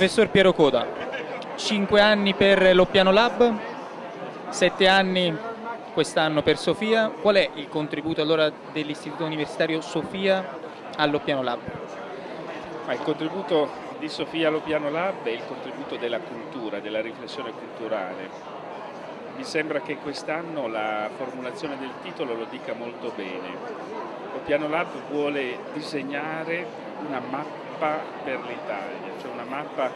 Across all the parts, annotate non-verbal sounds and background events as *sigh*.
Professor Piero Coda, 5 anni per l'Oppiano Lab, 7 anni quest'anno per Sofia. Qual è il contributo allora dell'Istituto Universitario Sofia all'Oppiano Lab? Ma il contributo di Sofia all'Oppiano Lab è il contributo della cultura, della riflessione culturale. Mi sembra che quest'anno la formulazione del titolo lo dica molto bene. L'Oppiano Lab vuole disegnare una mappa per l'Italia, cioè una mappa eh,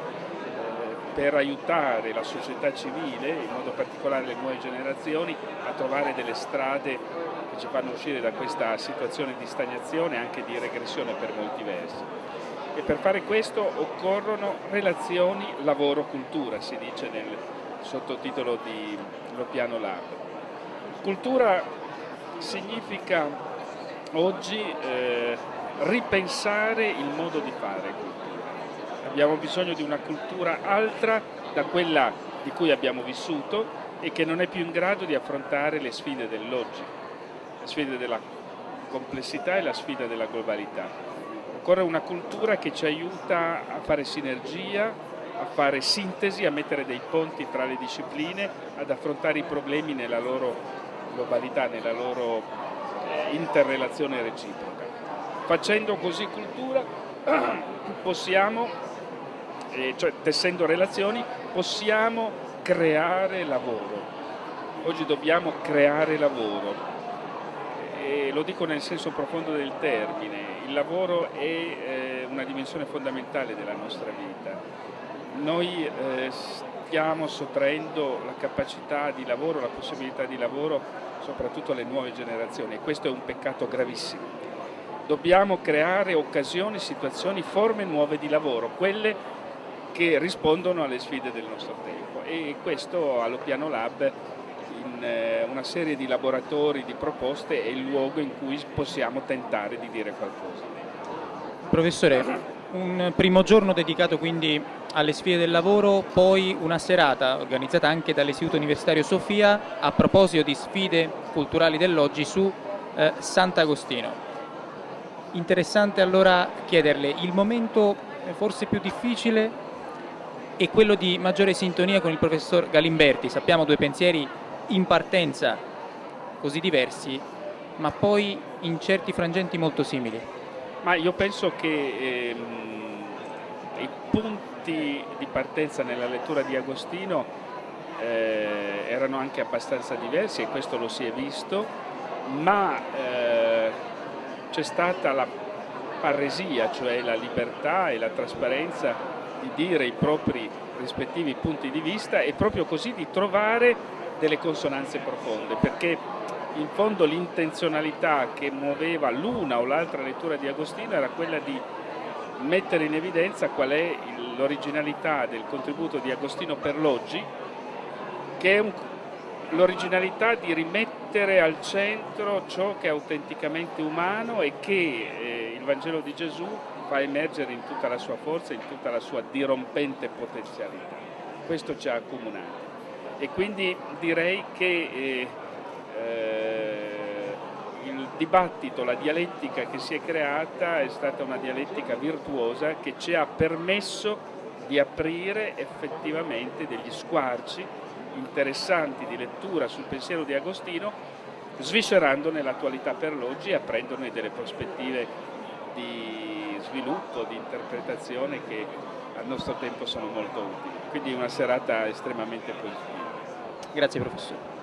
per aiutare la società civile, in modo particolare le nuove generazioni, a trovare delle strade che ci fanno uscire da questa situazione di stagnazione e anche di regressione per molti versi e per fare questo occorrono relazioni lavoro-cultura, si dice nel sottotitolo di Lo Piano Lab. Cultura significa oggi eh, ripensare il modo di fare cultura. Abbiamo bisogno di una cultura altra da quella di cui abbiamo vissuto e che non è più in grado di affrontare le sfide dell'oggi, le sfide della complessità e la sfida della globalità occorre una cultura che ci aiuta a fare sinergia, a fare sintesi, a mettere dei ponti tra le discipline, ad affrontare i problemi nella loro globalità, nella loro eh, interrelazione reciproca. Facendo così cultura *clears throat* possiamo, eh, cioè tessendo relazioni, possiamo creare lavoro. Oggi dobbiamo creare lavoro e lo dico nel senso profondo del termine il lavoro è eh, una dimensione fondamentale della nostra vita. Noi eh, stiamo sottraendo la capacità di lavoro, la possibilità di lavoro soprattutto alle nuove generazioni e questo è un peccato gravissimo. Dobbiamo creare occasioni, situazioni, forme nuove di lavoro, quelle che rispondono alle sfide del nostro tempo e questo allo Piano Lab in eh, una serie di laboratori, di proposte è il luogo in cui possiamo tentare di dire qualcosa. Professore, un primo giorno dedicato quindi alle sfide del lavoro, poi una serata organizzata anche dall'Istituto Universitario Sofia a proposito di sfide culturali dell'oggi su eh, Sant'Agostino. Interessante allora chiederle, il momento forse più difficile è quello di maggiore sintonia con il professor Galimberti, sappiamo due pensieri in partenza così diversi, ma poi in certi frangenti molto simili? Ma io penso che ehm, i punti di partenza nella lettura di Agostino eh, erano anche abbastanza diversi e questo lo si è visto, ma eh, c'è stata la parresia, cioè la libertà e la trasparenza di dire i propri rispettivi punti di vista e proprio così di trovare delle consonanze profonde, perché in fondo l'intenzionalità che muoveva l'una o l'altra lettura di Agostino era quella di mettere in evidenza qual è l'originalità del contributo di Agostino per l'oggi, che è l'originalità di rimettere al centro ciò che è autenticamente umano e che eh, il Vangelo di Gesù fa emergere in tutta la sua forza, in tutta la sua dirompente potenzialità. Questo ci ha accomunati e quindi direi che eh, eh, il dibattito, la dialettica che si è creata è stata una dialettica virtuosa che ci ha permesso di aprire effettivamente degli squarci interessanti di lettura sul pensiero di Agostino, sviscerandone l'attualità per l'oggi e aprendone delle prospettive di sviluppo, di interpretazione che al nostro tempo sono molto utili. Quindi una serata estremamente positiva. Grazie professore.